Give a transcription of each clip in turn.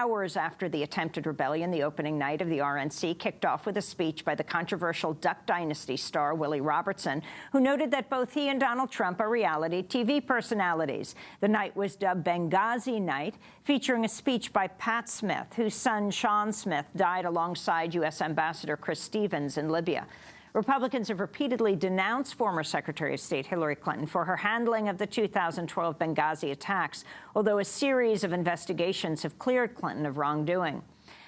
hours after the attempted rebellion, the opening night of the RNC kicked off with a speech by the controversial Duck Dynasty star Willie Robertson, who noted that both he and Donald Trump are reality TV personalities. The night was dubbed Benghazi Night, featuring a speech by Pat Smith, whose son Sean Smith died alongside U.S. Ambassador Chris Stevens in Libya. Republicans have repeatedly denounced former Secretary of State Hillary Clinton for her handling of the 2012 Benghazi attacks, although a series of investigations have cleared Clinton of wrongdoing.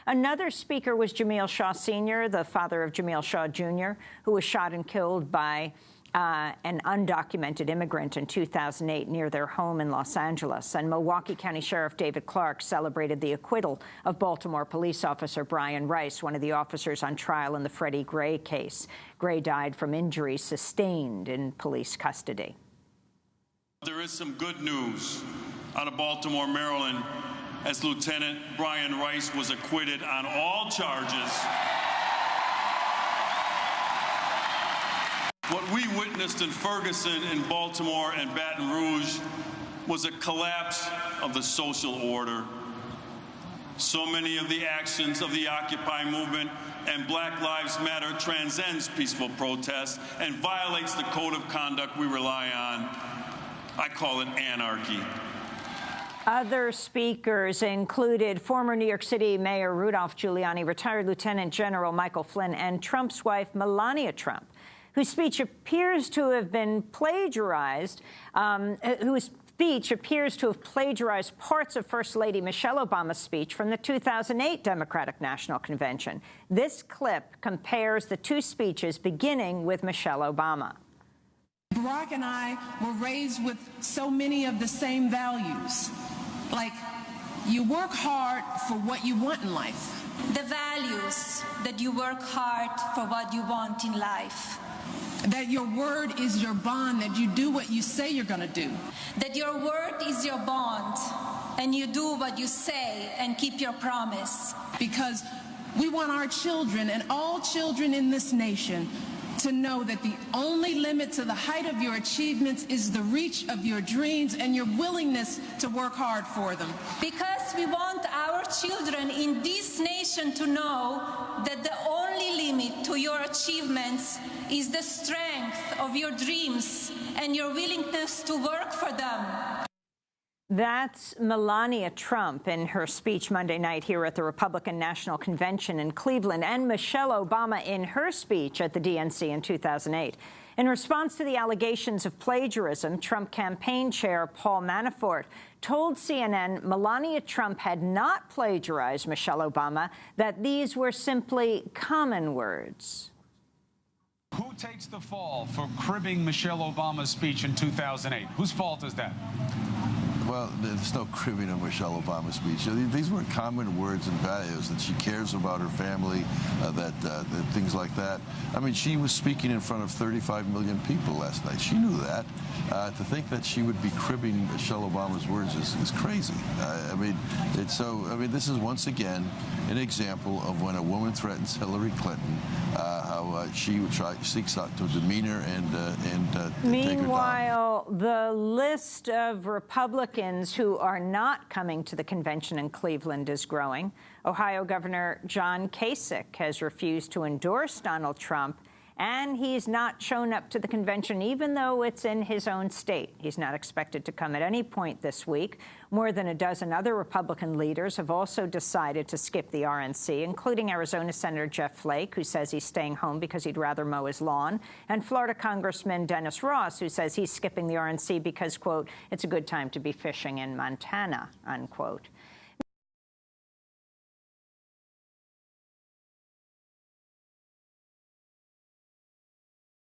Another speaker was Jamiel Shaw Sr., the father of Jamiel Shaw Jr., who was shot and killed by uh, an undocumented immigrant in 2008 near their home in Los Angeles. And Milwaukee County Sheriff David Clarke celebrated the acquittal of Baltimore police officer Brian Rice, one of the officers on trial in the Freddie Gray case. Gray died from injuries sustained in police custody. There is some good news out of Baltimore, Maryland, as Lieutenant Brian Rice was acquitted on all charges What we witnessed in Ferguson, in Baltimore, and Baton Rouge was a collapse of the social order. So many of the actions of the Occupy movement and Black Lives Matter transcends peaceful protest and violates the code of conduct we rely on. I call it anarchy. Other speakers included former New York City Mayor Rudolph Giuliani, retired Lieutenant General Michael Flynn, and Trump's wife, Melania Trump whose speech appears to have been plagiarized, um, whose speech appears to have plagiarized parts of First Lady Michelle Obama's speech from the 2008 Democratic National Convention. This clip compares the two speeches, beginning with Michelle Obama. Barack and I were raised with so many of the same values, like you work hard for what you want in life. The values that you work hard for what you want in life. That your word is your bond, that you do what you say you're going to do. That your word is your bond, and you do what you say and keep your promise. Because we want our children and all children in this nation to know that the only limit to the height of your achievements is the reach of your dreams and your willingness to work hard for them. Because we want our children in this nation to know that the only limit to your achievements is the strength of your dreams and your willingness to work for them. That's Melania Trump in her speech Monday night here at the Republican National Convention in Cleveland, and Michelle Obama in her speech at the DNC in 2008. In response to the allegations of plagiarism, Trump campaign chair Paul Manafort told CNN Melania Trump had not plagiarized Michelle Obama, that these were simply common words. Who takes the fall for cribbing Michelle Obama's speech in 2008? Whose fault is that? Well, there's no cribbing of Michelle Obama's speech. These were common words and values that she cares about her family, uh, that, uh, that, things like that. I mean, she was speaking in front of 35 million people last night. She knew that. Uh, to think that she would be cribbing Michelle Obama's words is, is crazy. I mean, it's so. I mean, this is once again an example of when a woman threatens Hillary Clinton, uh, how uh, she try, seeks out her and and Meanwhile, the list of Republicans who are not coming to the convention in Cleveland is growing. Ohio Governor John Kasich has refused to endorse Donald Trump and he's not shown up to the convention, even though it's in his own state. He's not expected to come at any point this week. More than a dozen other Republican leaders have also decided to skip the RNC, including Arizona Senator Jeff Flake, who says he's staying home because he'd rather mow his lawn, and Florida Congressman Dennis Ross, who says he's skipping the RNC because, quote, it's a good time to be fishing in Montana, unquote.